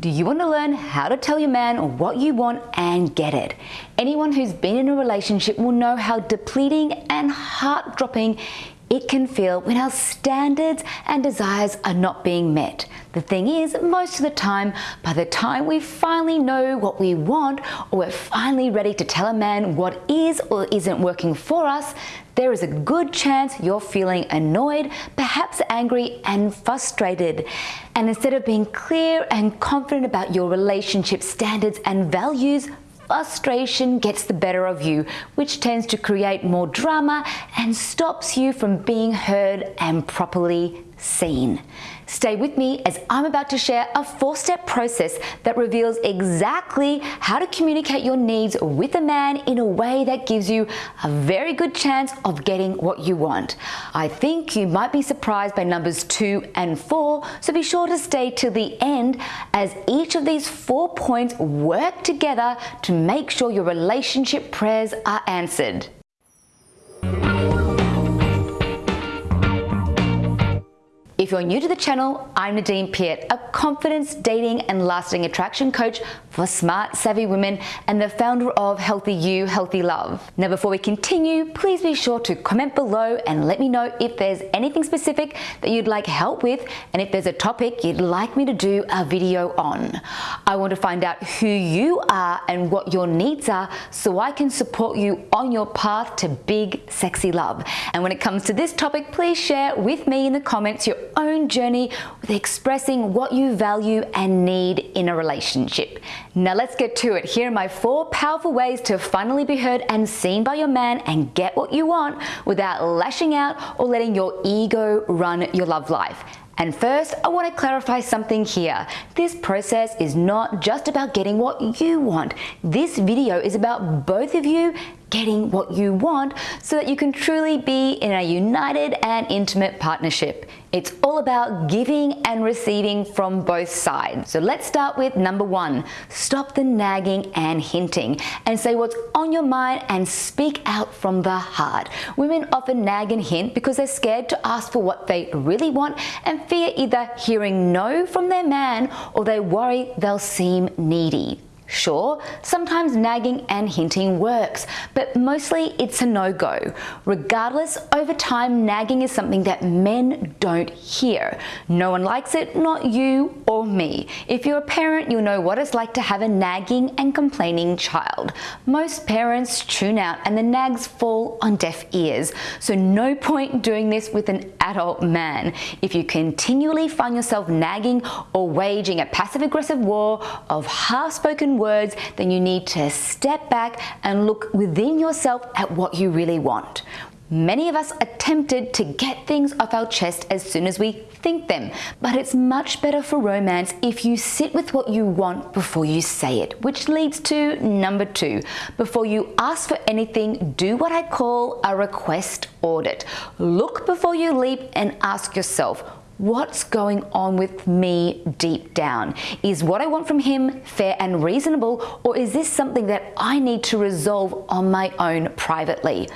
Do you want to learn how to tell your man what you want and get it? Anyone who's been in a relationship will know how depleting and heart-dropping it can feel when our standards and desires are not being met. The thing is, most of the time, by the time we finally know what we want or we're finally ready to tell a man what is or isn't working for us, there is a good chance you're feeling annoyed, perhaps angry and frustrated. And instead of being clear and confident about your relationship standards and values, frustration gets the better of you, which tends to create more drama and stops you from being heard and properly seen. Stay with me as I'm about to share a four-step process that reveals exactly how to communicate your needs with a man in a way that gives you a very good chance of getting what you want. I think you might be surprised by numbers two and four, so be sure to stay till the end as each of these four points work together to make sure your relationship prayers are answered. If you're new to the channel, I'm Nadine Piat, a confidence, dating and lasting attraction coach for smart, savvy women and the founder of Healthy You, Healthy Love. Now before we continue, please be sure to comment below and let me know if there's anything specific that you'd like help with and if there's a topic you'd like me to do a video on. I want to find out who you are and what your needs are so I can support you on your path to big, sexy love. And when it comes to this topic, please share with me in the comments your own journey with expressing what you value and need in a relationship. Now let's get to it. Here are my four powerful ways to finally be heard and seen by your man and get what you want without lashing out or letting your ego run your love life. And first, I want to clarify something here. This process is not just about getting what you want. This video is about both of you getting what you want so that you can truly be in a united and intimate partnership. It's all about giving and receiving from both sides. So let's start with number one, stop the nagging and hinting and say what's on your mind and speak out from the heart. Women often nag and hint because they're scared to ask for what they really want and fear either hearing no from their man or they worry they'll seem needy. Sure, sometimes nagging and hinting works, but mostly it's a no-go. Regardless, over time, nagging is something that men don't hear. No one likes it, not you or me. If you're a parent, you'll know what it's like to have a nagging and complaining child. Most parents tune out and the nags fall on deaf ears, so no point doing this with an adult man. If you continually find yourself nagging or waging a passive-aggressive war of half-spoken words, then you need to step back and look within yourself at what you really want. Many of us are tempted to get things off our chest as soon as we think them, but it's much better for romance if you sit with what you want before you say it, which leads to number two. Before you ask for anything, do what I call a request audit. Look before you leap and ask yourself, what's going on with me deep down? Is what I want from him fair and reasonable, or is this something that I need to resolve on my own privately?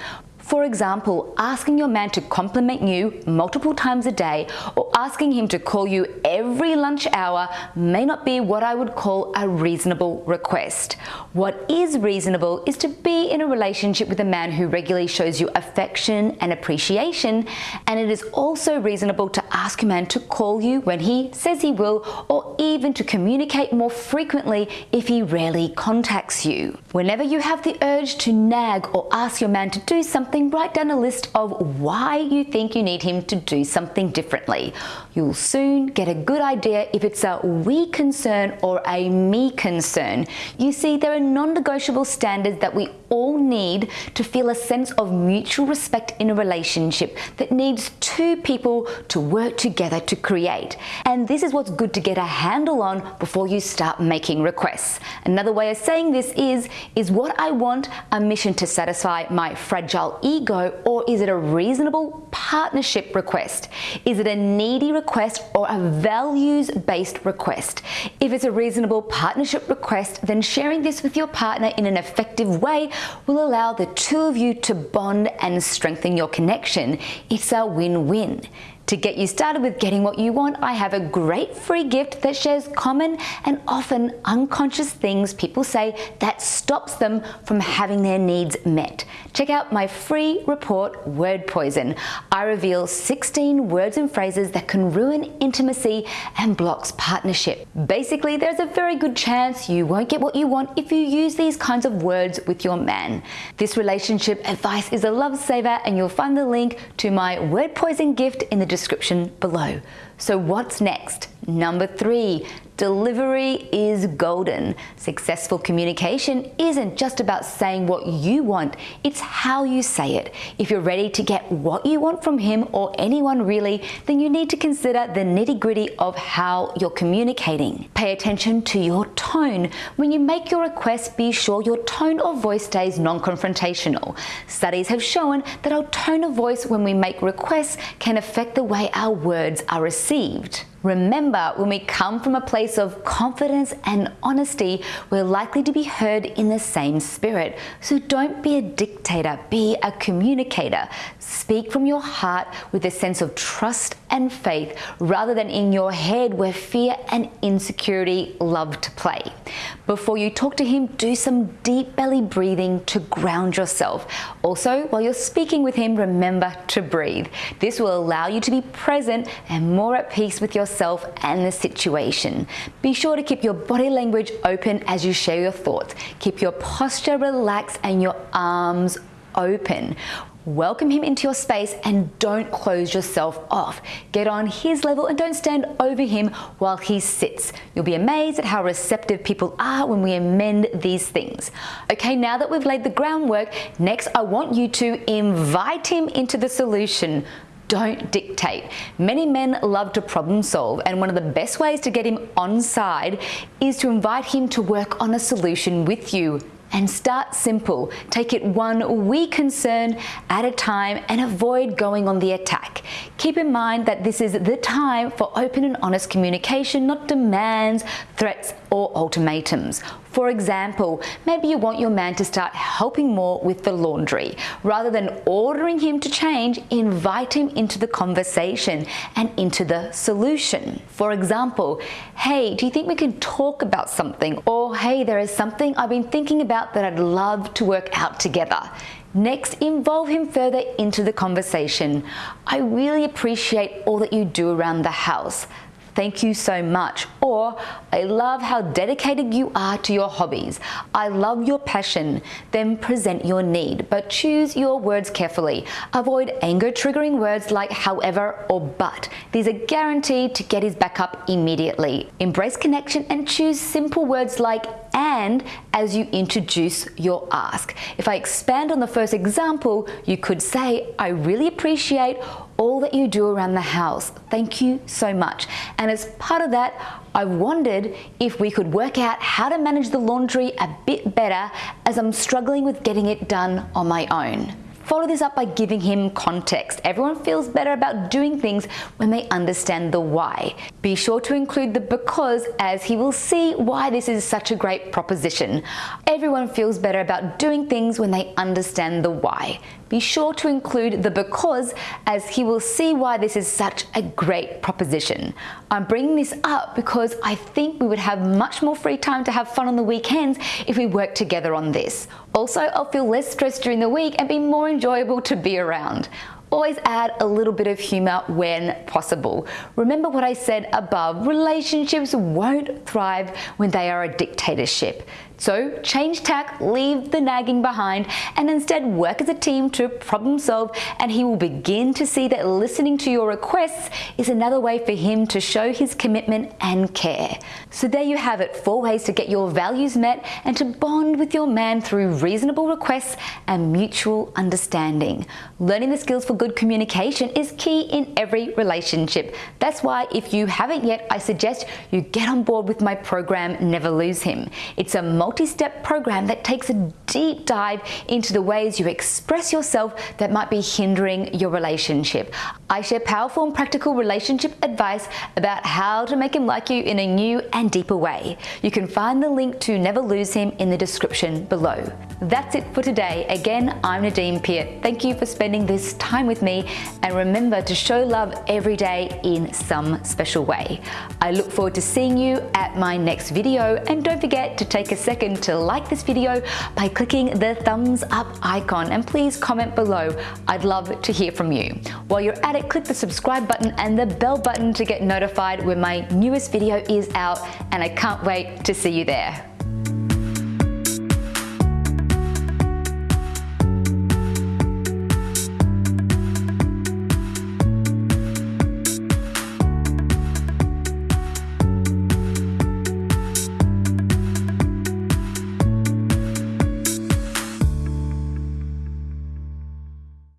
For example, asking your man to compliment you multiple times a day or asking him to call you every lunch hour may not be what I would call a reasonable request. What is reasonable is to be in a relationship with a man who regularly shows you affection and appreciation and it is also reasonable to ask a man to call you when he says he will or even to communicate more frequently if he rarely contacts you. Whenever you have the urge to nag or ask your man to do something something, write down a list of why you think you need him to do something differently. You'll soon get a good idea if it's a we concern or a me concern. You see, there are non-negotiable standards that we all need to feel a sense of mutual respect in a relationship that needs two people to work together to create. And this is what's good to get a handle on before you start making requests. Another way of saying this is, is what I want a mission to satisfy my fragile ego or is it a reasonable partnership request? Is it a needy request or a values-based request? If it's a reasonable partnership request, then sharing this with your partner in an effective way will allow the two of you to bond and strengthen your connection. It's a win-win. To get you started with getting what you want, I have a great free gift that shares common and often unconscious things people say that stops them from having their needs met. Check out my free report, Word Poison. I reveal 16 words and phrases that can ruin intimacy and blocks partnership. Basically, there's a very good chance you won't get what you want if you use these kinds of words with your man. This relationship advice is a love saver and you'll find the link to my Word Poison gift in the description below. So what's next? Number three, delivery is golden. Successful communication isn't just about saying what you want, it's how you say it. If you're ready to get what you want from him or anyone really, then you need to consider the nitty gritty of how you're communicating. Pay attention to your tone. When you make your request, be sure your tone of voice stays non-confrontational. Studies have shown that our tone of voice when we make requests can affect the way our words are received. Remember, when we come from a place of confidence and honesty, we're likely to be heard in the same spirit. So don't be a dictator, be a communicator. Speak from your heart with a sense of trust and faith rather than in your head where fear and insecurity love to play. Before you talk to him, do some deep belly breathing to ground yourself. Also, while you're speaking with him, remember to breathe. This will allow you to be present and more at peace with yourself and the situation. Be sure to keep your body language open as you share your thoughts. Keep your posture relaxed and your arms open. Welcome him into your space and don't close yourself off. Get on his level and don't stand over him while he sits. You'll be amazed at how receptive people are when we amend these things. Okay, now that we've laid the groundwork, next I want you to invite him into the solution don't dictate. Many men love to problem solve and one of the best ways to get him on side is to invite him to work on a solution with you and start simple. Take it one wee concern at a time and avoid going on the attack. Keep in mind that this is the time for open and honest communication, not demands, threats, or ultimatums. For example, maybe you want your man to start helping more with the laundry. Rather than ordering him to change, invite him into the conversation and into the solution. For example, hey, do you think we can talk about something? Or hey, there is something I've been thinking about that I'd love to work out together. Next, involve him further into the conversation. I really appreciate all that you do around the house thank you so much. Or, I love how dedicated you are to your hobbies. I love your passion. Then present your need, but choose your words carefully. Avoid anger triggering words like however or but. These are guaranteed to get his back up immediately. Embrace connection and choose simple words like and as you introduce your ask. If I expand on the first example, you could say, I really appreciate all that you do around the house. Thank you so much. And as part of that, I wondered if we could work out how to manage the laundry a bit better as I'm struggling with getting it done on my own. Follow this up by giving him context. Everyone feels better about doing things when they understand the why. Be sure to include the because as he will see why this is such a great proposition. Everyone feels better about doing things when they understand the why. Be sure to include the because as he will see why this is such a great proposition. I'm bringing this up because I think we would have much more free time to have fun on the weekends if we work together on this. Also, I'll feel less stressed during the week and be more enjoyable to be around. Always add a little bit of humor when possible. Remember what I said above, relationships won't thrive when they are a dictatorship. So change tack, leave the nagging behind, and instead work as a team to problem solve and he will begin to see that listening to your requests is another way for him to show his commitment and care. So there you have it, four ways to get your values met and to bond with your man through reasonable requests and mutual understanding. Learning the skills for good communication is key in every relationship. That's why if you haven't yet, I suggest you get on board with my program Never Lose Him. It's a multi-step program that takes a deep dive into the ways you express yourself that might be hindering your relationship. I share powerful and practical relationship advice about how to make him like you in a new and deeper way. You can find the link to Never Lose Him in the description below. That's it for today. Again, I'm Nadine Piat. Thank you for spending this time with me and remember to show love every day in some special way. I look forward to seeing you at my next video and don't forget to take a second to like this video by clicking the thumbs up icon and please comment below. I'd love to hear from you. While you're at it, click the subscribe button and the bell button to get notified when my newest video is out and I can't wait to see you there.